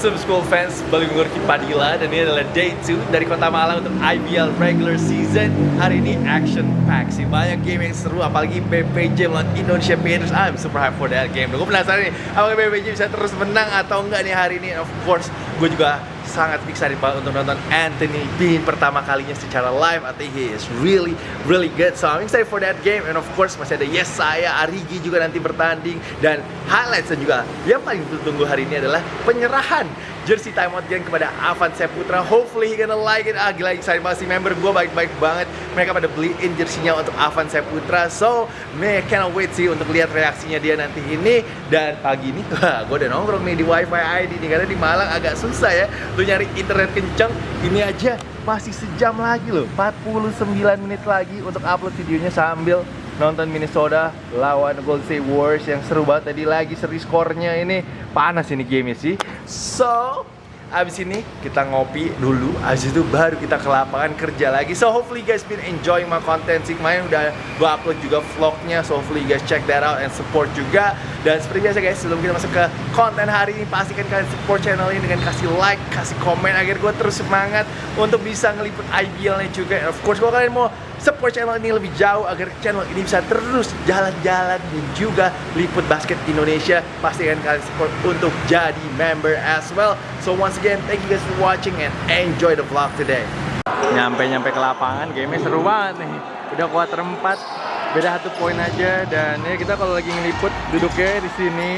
awesome school fans Balung Ngurki Padilla dan ini adalah day 2 dari Kota Malang untuk IBL regular season. Hari ini action pack sih banyak game yang seru apalagi BPJ melawan Indonesia Patriots. I'm super hype for that game. Gue penasaran nih apakah BPJ bisa terus menang atau enggak nih hari ini? Of course gue juga sangat excited banget untuk nonton Anthony Bean pertama kalinya secara live. I think he is really, really good. So I'm excited for that game. And of course masih ada Yes saya, Arigi juga nanti bertanding. Dan highlights dan juga yang paling ditunggu hari ini adalah penyerahan jersey timeout game kepada Avan Seputra. Hopefully he gonna like it. Ah gila excited banget sih member gue baik-baik banget. Mereka pada beliin jersinya untuk Avan Seputra. So me cannot wait sih untuk lihat reaksinya dia nanti ini. Dan pagi ini gue udah nongkrong nih di WiFi ID nih karena di Malang agak susah ya. Lu nyari internet kenceng ini aja masih sejam lagi loh 49 menit lagi untuk upload videonya sambil nonton Minnesota lawan Golden State Warriors yang seru banget. Tadi lagi seri skornya ini. Panas ini gamenya sih. So Abis ini kita ngopi dulu, abis itu baru kita ke lapangan kerja lagi. So hopefully guys been enjoying my content sih. Kemarin udah gue upload juga vlognya. So hopefully guys check that out and support juga. Dan seperti biasa guys, sebelum kita masuk ke konten hari ini Pastikan kalian support channel ini dengan kasih like, kasih komen Agar gue terus semangat untuk bisa ngeliput IBL-nya juga. And of course kalau kalian mau support channel ini lebih jauh agar channel ini bisa terus jalan-jalan dan juga liput basket Indonesia. Pastikan kalian support untuk jadi member as well. So once again thank you guys for watching and enjoy the vlog today. Nyampe-nyampe ke lapangan game seru banget nih. Udah kuarter 4 beda satu poin aja. Dan ya kita kalau lagi ngeliput duduknya di sini.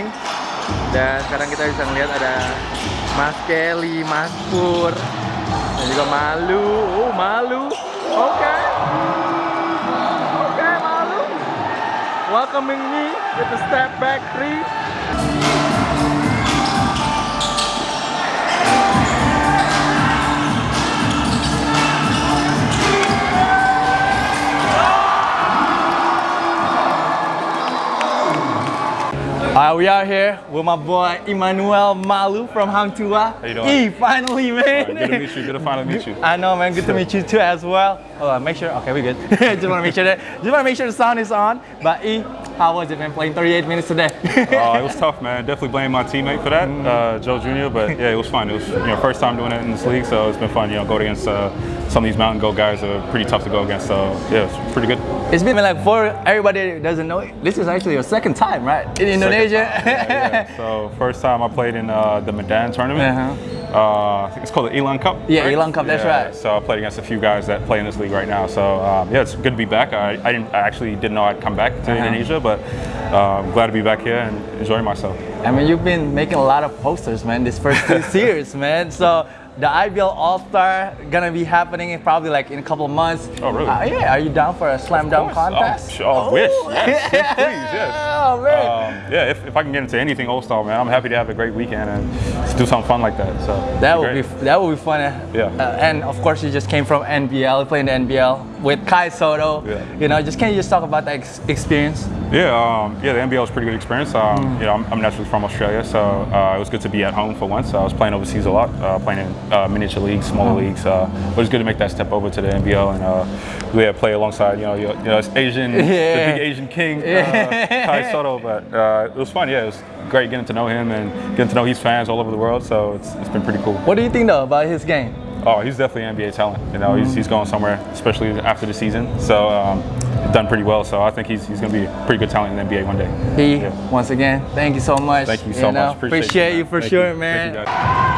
Dan sekarang kita bisa ngeliat ada Mas Kelly, Mas Pur dan juga Malu, oh Malu okay. Okay, Malu. Welcoming me with a step back three. Uh, we are here with my boy Emmanuel Malu from Hang Tua. How you doing? E, finally, man. Good to meet you. Good to finally meet you. I know, man. Good to meet you too, as well. Hold on, make sure. Okay, we good. just want to make sure that. Just want to make sure the sound is on. But E, how was it, man? Playing 38 minutes today. uh, it was tough, man. Definitely blame my teammate for that, uh, Joe Jr. But yeah, it was fun. It was you know first time doing it in this league, so it's been fun. You know, going against uh, some of these Mountain Goat guys are pretty tough to go against. So yeah, it's pretty good. It's been like for everybody that doesn't know, this is actually your second time, right? In Indonesia. yeah, yeah. So first time I played in uh, the Medan tournament. Uh-huh. Uh, I think it's called the Elon Cup. Yeah, Elon Cup, that's Yeah, right. So I played against a few guys that play in this league right now. So um, yeah, it's good to be back. I, I, didn't, I actually didn't know I'd come back to Uh-huh. Indonesia, but uh, I'm glad to be back here and enjoying myself. I mean, you've been making a lot of posters, man, this first two series, man. So the IBL All Star gonna be happening in probably like in a couple of months. Oh, really? Uh, yeah. Are you down for a slam dunk. Oh, contest? sh- oh, wish. Yes. Yes, please, yes. Oh man. Um, yeah, if, if I can get into anything All Star, man, I'm happy to have a great weekend and do something fun like that. So that would be that would be fun. Yeah. uh, and of course, you just came from NBL, playing the NBL with Kai Soto. Yeah. You know, just can you just talk about that ex- experience? Yeah, um, yeah, the NBL was a pretty good experience. Um, Mm. You know, I'm, I'm naturally from Australia, so uh, it was good to be at home for once. I was playing overseas a lot, uh, playing in uh, miniature leagues, smaller Mm. leagues. Uh, it was good to make that step over to the NBL and uh, yeah, play alongside you know, you know, Asian, the big Asian king, uh, Kai Soto. But uh, it was fun. Yeah, it was great getting to know him and getting to know his fans all over the world. So it's, it's been pretty cool. What do you think though about his game? Oh, he's definitely NBA talent. You know, he's, he's going somewhere, especially after the season. So um, done pretty well. So I think he's, he's going to be a pretty good talent in the NBA one day. He, Yeah. once again, thank you so much. Thank you so know, much. Appreciate, you, man. for Thank sure, you. man.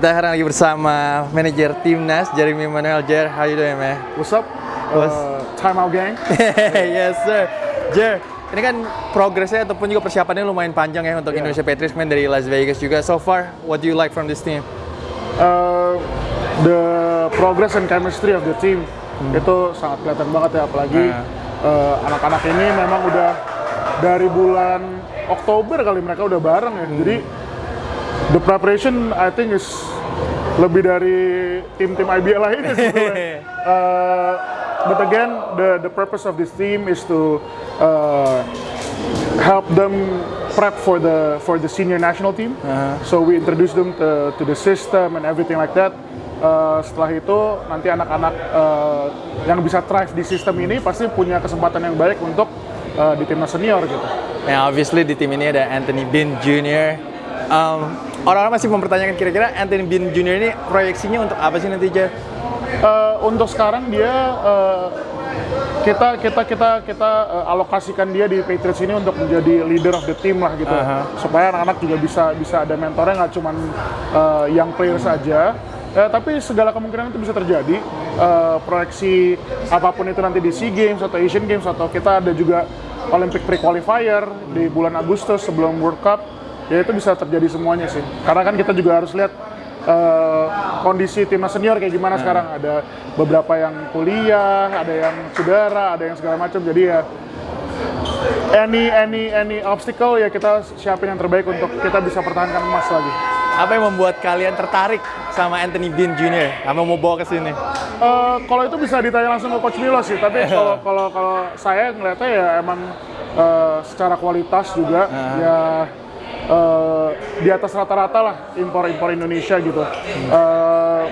Kita sekarang lagi bersama manajer timnas Jeremy Manuel Jer. How you doing, man? What's up? What's- Uh, timeout gang. yes, sir. Jer, ini kan progresnya ataupun juga persiapannya lumayan panjang ya untuk Yeah. Indonesia Patriots main dari Las Vegas juga. So far, what do you like from this team? Uh, the progress and chemistry of the team itu sangat kelihatan banget ya apalagi Nah. uh, anak-anak ini memang udah dari bulan Oktober kali mereka udah bareng ya. Jadi the preparation I think is lebih dari tim-tim IBL lainnya sebetulnya. Uh, but again, the the purpose of this team is to uh, help them prep for the for the senior national team. So we introduce them to, to the system and everything like that. Uh, setelah itu nanti anak-anak uh, yang bisa thrive di sistem ini pasti punya kesempatan yang baik untuk uh, di timnas senior gitu. Nah, obviously di tim ini ada Anthony Bean Jr. Um, orang-orang masih mempertanyakan kira-kira Anthony Bean Jr. ini proyeksinya untuk apa sih nanti Jer? Uh, untuk sekarang dia uh, kita kita kita kita uh, alokasikan dia di Patriots ini untuk menjadi leader of the team lah gitu Aha. supaya anak-anak juga bisa bisa ada mentornya nggak cuman uh, young player saja Eh, tapi segala kemungkinan itu bisa terjadi Eh, proyeksi apa pun itu nanti di SEA Games atau Asian Games atau kita ada juga Olympic pre-qualifier di bulan Agustus sebelum World Cup ya itu bisa terjadi semuanya sih karena kan kita juga harus lihat eh, kondisi timnas senior kayak gimana sekarang ada beberapa yang kuliah ada yang cedera ada yang segala macam jadi ya any any any obstacle ya kita siapin yang terbaik untuk kita bisa pertahankan emas lagi. Apa yang membuat kalian tertarik sama Anthony Bean Jr. Apa mau bawa ke sini? Eh, kalau itu bisa ditanya langsung ke Coach Milo sih, tapi kalau kalau kalau saya ngeliatnya ya emang eh, secara kualitas juga ya eh, di atas rata-rata lah impor-impor Indonesia gitu. Eh,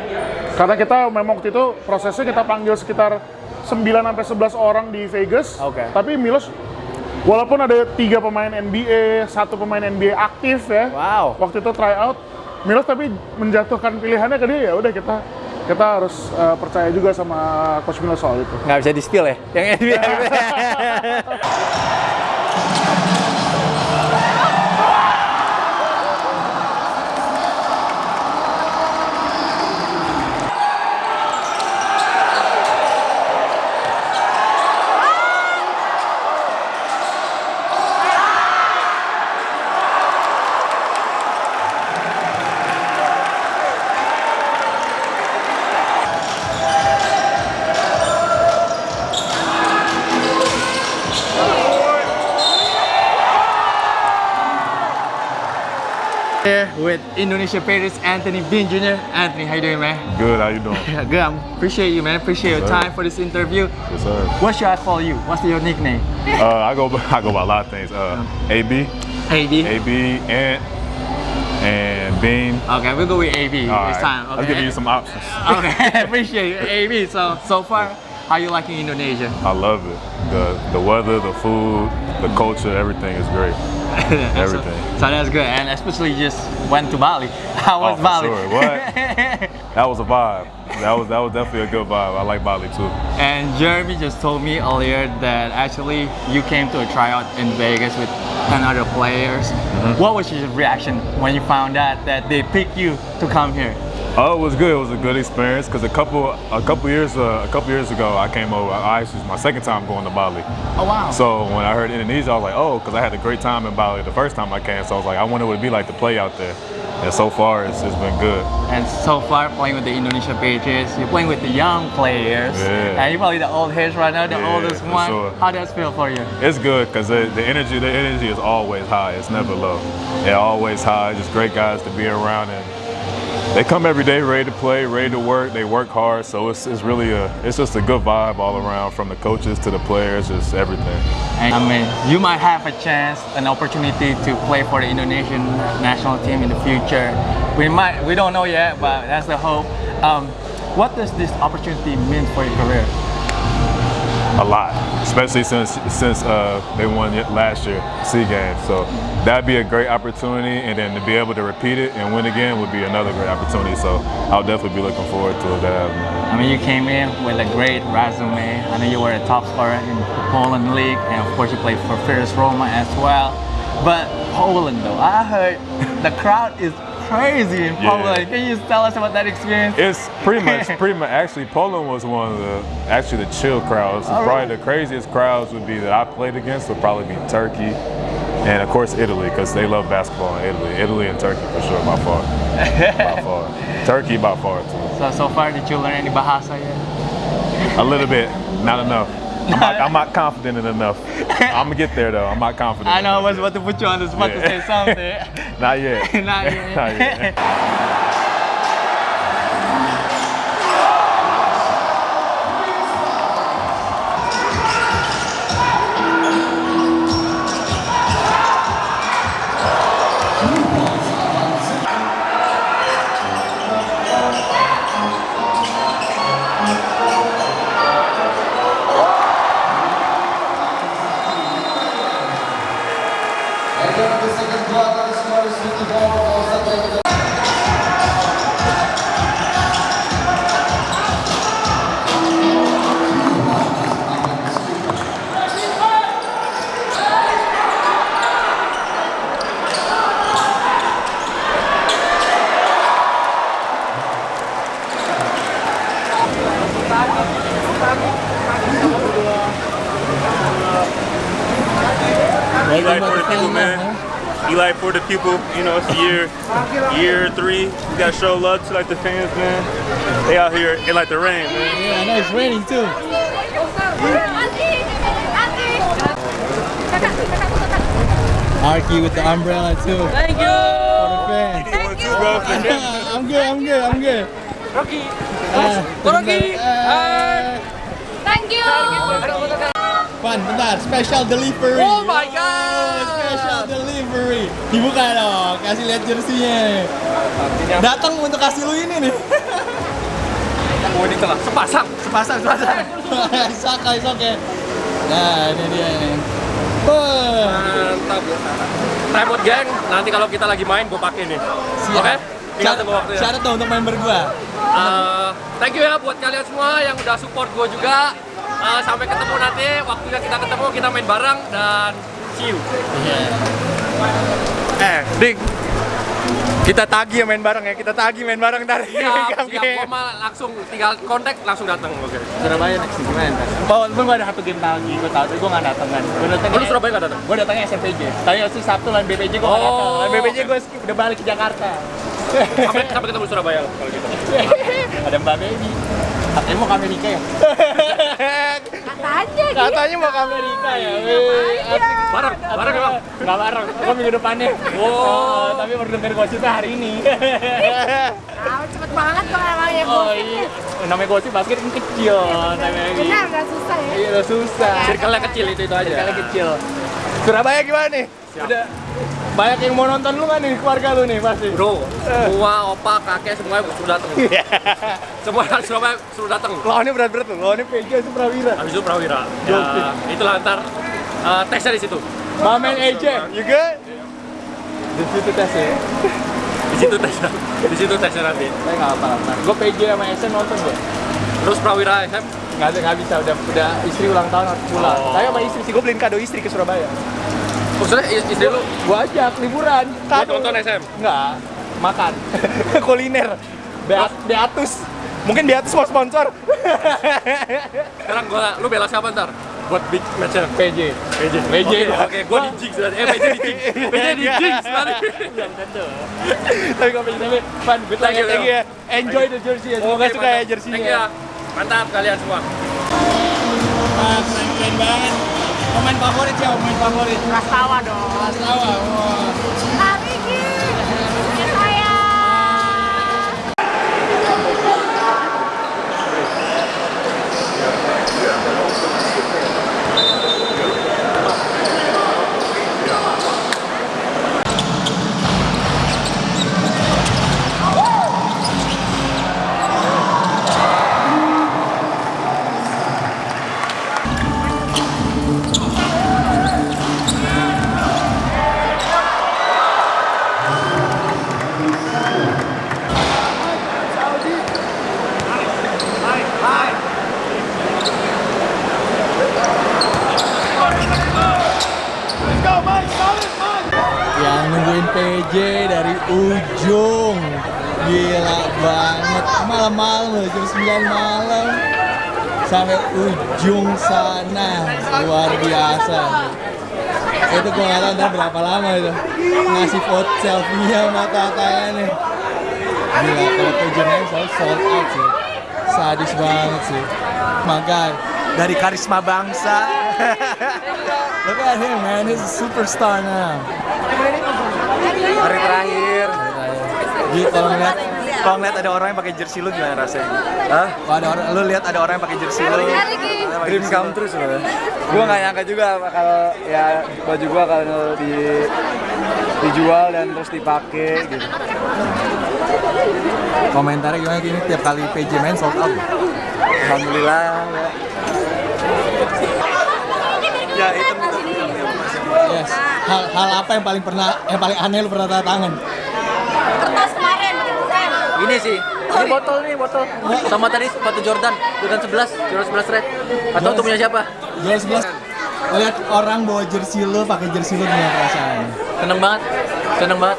karena kita memang waktu itu prosesnya kita panggil sekitar 9 sampai 11 orang di Vegas. Oke. Tapi Milos walaupun ada tiga pemain NBA, satu pemain NBA aktif ya. Wow. Waktu itu try out, Milos tapi menjatuhkan pilihannya ke dia ya udah kita kita harus eh, percaya juga sama coach Milos soal itu. Nggak bisa di spill ya? Yang NBA. Here with Indonesia Patriots Anthony Bean Jr. Anthony, how you doing, man? Good. How you doing? Yeah, good. I appreciate you, man. Appreciate your Yes, sir. time for this interview. Yes, sir. What should I call you? What's your nickname? Uh, I go. I go by a lot of things. Uh, AB, AD. AB, Ant, and Bean. Okay, we'll go with AB All this right. time. I'll Okay. give you some options. okay, appreciate you, AB. So so far, how you liking Indonesia? I love it. The the weather, the food, the culture, everything is great. Everything. So, so that's good, and especially you just went to Bali. How was Oh, Bali? sure. What? That was a vibe. That was that was definitely a good vibe. I like Bali too. and Jeremy just told me earlier that actually you came to a tryout in Vegas with 10 other players. Mm-hmm. What was your reaction when you found out that they picked you to come here? Oh, it was good. It was a good experience because a couple a couple years uh, a couple years ago I came over. I actually was my second time going to Bali. Oh wow! So when I heard Indonesia, I was like, oh, because I had a great time in Bali the first time I came. So I was like, I wonder what it'd be like to play out there. And so far, it's, it's been good. And so far, playing with the Indonesia Patriots, you're playing with the young players, Yeah. and you're probably the old heads right now, the Yeah, oldest one. sure. How does it feel for you? It's good because the, the energy the energy is always high. It's never low. Yeah, always high. Just great guys to be around and. They come every day ready to play, ready to work. They work hard, so it's, it's really a it's just a good vibe all around from the coaches to the players, just everything. And I mean, you might have a chance, an opportunity to play for the Indonesian national team in the future. We might, we don't know yet, but that's the hope. Um, what does this opportunity mean for your career? A lot, especially since since uh, they won last year, Sea Games. So that'd be a great opportunity, and then to be able to repeat it and win again would be another great opportunity. So I'll definitely be looking forward to that. I mean, you came in with a great resume. I know you were a top scorer in the Poland league, and of course you played for First Roma as well. But Poland, though, I heard the crowd is crazy in Yeah. Poland. Can you tell us about that experience? It's pretty much, pretty much. Actually, Poland was one of the actually the chill crowds. Oh, probably really? the craziest crowds would be that I played against would probably be Turkey, and of course Italy because they love basketball in Italy. Italy and Turkey for sure by far, by far. Turkey by far too. So, so far, did you learn any Bahasa yet? A little bit, not enough. I'm not, I'm not confident enough. I'm gonna get there though. I'm not confident. I know I was about to put you on the spot to say something. Not yet. Not yet. Not yet. Glória do Senhor, Espírito Bom, nós atendemos. Vai, man. Eli for the people. You know, it's year year three. We gotta show love to like the fans, man. They out here in like the rain, man. Yeah, I know it's raining too. Arky with the umbrella too. Thank you. For the fans. Thank you. I'm good, I'm good, I'm good. Rocky. Ah, Rocky. ah. Thank you. Pan, bentar, special delivery. Oh my God. special delivery. Dibuka dong, kasih lihat jersinya. Datang untuk kasih lu ini nih. Oh ini telah sepasang, sepasang, sepasang. Saka, is okay. Nah, ini dia nih. Mantap. Remote gang, nanti kalau kita lagi main gue pakai nih. siap. Oke? Syarat- tunggu waktunya. Syarat dong untuk member gua. Eh, thank you ya buat kalian semua yang udah support gue juga. Eh, sampai ketemu nanti, waktunya kita ketemu, kita main bareng dan see you. Eh, Ding. Kita tagi ya main bareng ya. Kita tagi main bareng dari Siap, Kamp siap. Geng. Gue mah langsung tinggal kontak, langsung datang. Oke. Surabaya next gimana? Oh, gue gak ada satu game lagi, gue tau, tapi gue gak datang kan. Gue datang. Oh, lu Surabaya nggak datang? Gue datangnya SMPJ. Tapi waktu Sabtu lawan BPJ gue gak datang. Oh. Lawan BPJ gue skip, udah balik ke Jakarta. Sampai, sampai ketemu di Surabaya kalau gitu. ada Mbak Baby. Katanya mau ke Amerika ya? Kata aja gitu. Katanya mau ke Amerika ya? Asik. Bareng, bareng ya bang. Gak bareng, gue minggu depannya. Oh, tapi baru denger gosipnya hari ini. Cepet banget kok namanya oh gosip. iya, namanya gosip basket kan kecil. Namanya Benar, gak susah ya. Iya, susah. Circle-nya kecil itu itu aja. Sekali kecil. Surabaya gimana nih? Udah banyak yang mau nonton lu kan nih keluarga lu nih pasti. Bro, semua opa, kakek semuanya suruh datang. semua orang Surabaya suruh datang. Lawannya berat-berat tuh. Lawannya PJ itu Prawira. Habis itu Prawira. Ya, itulah ntar eh, tesnya di situ. Mamen EJ. You good? Di situ tes ya. Di situ tesnya. Di situ tesnya nanti. Saya nggak apa-apa. Gue PJ sama SN nonton gue. Terus Prawira SM. Nggak ada nggak bisa udah udah istri ulang tahun harus pulang. Oh. Saya sama istri sih gue beliin kado istri ke Surabaya. Maksudnya istri lu Gue ajak liburan. buat nonton SM. Enggak, makan. Kuliner. Beat, Beatus. Mungkin di atas mau sponsor. Sekarang gua lu bela siapa ntar? Buat big match-nya. PJ. PJ. PJ. Oke, oke, gua di jinx berarti. Eh, PJ di jinx. PJ di jinx berarti. Belum tentu. Tapi kalau PJ tapi fun, good luck Thank you, ya, thank you ya. Enjoy the jersey ya. Semoga suka ya mantap. jersey-nya. Thank you ya. Mantap kalian semua. Mas, keren banget. Pemain favorit siapa? Pemain favorit? Prastawa dong. Prastawa. Wah. Banget. Malam-malam loh, jam 9 malam. Sampai ujung sana. Luar biasa. Itu gue nggak tahu ntar berapa lama itu. Ngasih foto selfie-nya sama kakaknya nih. Gila, kalau main selalu sold out sih. Sadis banget sih. Makanya Dari karisma bangsa. Look at him, man. He's a superstar now. Hari terakhir. Gitu kalau ngeliat, Kalau ngeliat ada orang yang pakai jersey lu gimana rasanya? Hah? kalau ada orang, Lu lihat ada orang yang pakai jersey lu. Dream come true sebenarnya. Gua nggak nyangka juga kalau ya baju gua kalau di dijual dan terus dipakai gitu. komentarnya gimana ini tiap kali PJ main sold out. Alhamdulillah. Ya, itu Yes. Hal, hal apa yang paling pernah, yang paling aneh lu pernah tanda tangan? Ini sih. Ini botol nih, botol. Sama tadi sepatu Jordan, Jordan 11, Jordan 11 red. Atau untuk punya siapa? Jual 11. Lihat orang bawa jersey lu, pakai jersey lu gimana perasaan? Seneng banget. Seneng banget.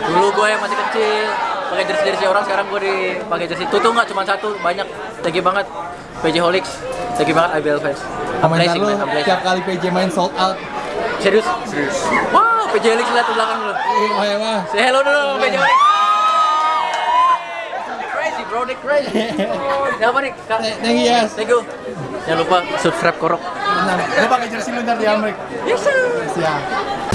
Dulu gue yang masih kecil, pakai jersey jersey orang sekarang gue dipakai jersey itu tuh nggak cuma satu banyak thank you banget PJ Holics thank you banget IBL fans Komentar lu tiap kali PJ main sold out. Serius? Serius. Wow, PJ Alex lihat belakang lu. Iya, mah. Say hello dulu PJ Alex. Crazy bro, they crazy. Ya apa nih? Kak? Thank you, yes. Thank you. Jangan lupa subscribe korok. Benar. Gue pakai jersey lu ntar di Amrik. Yes sir. Siap.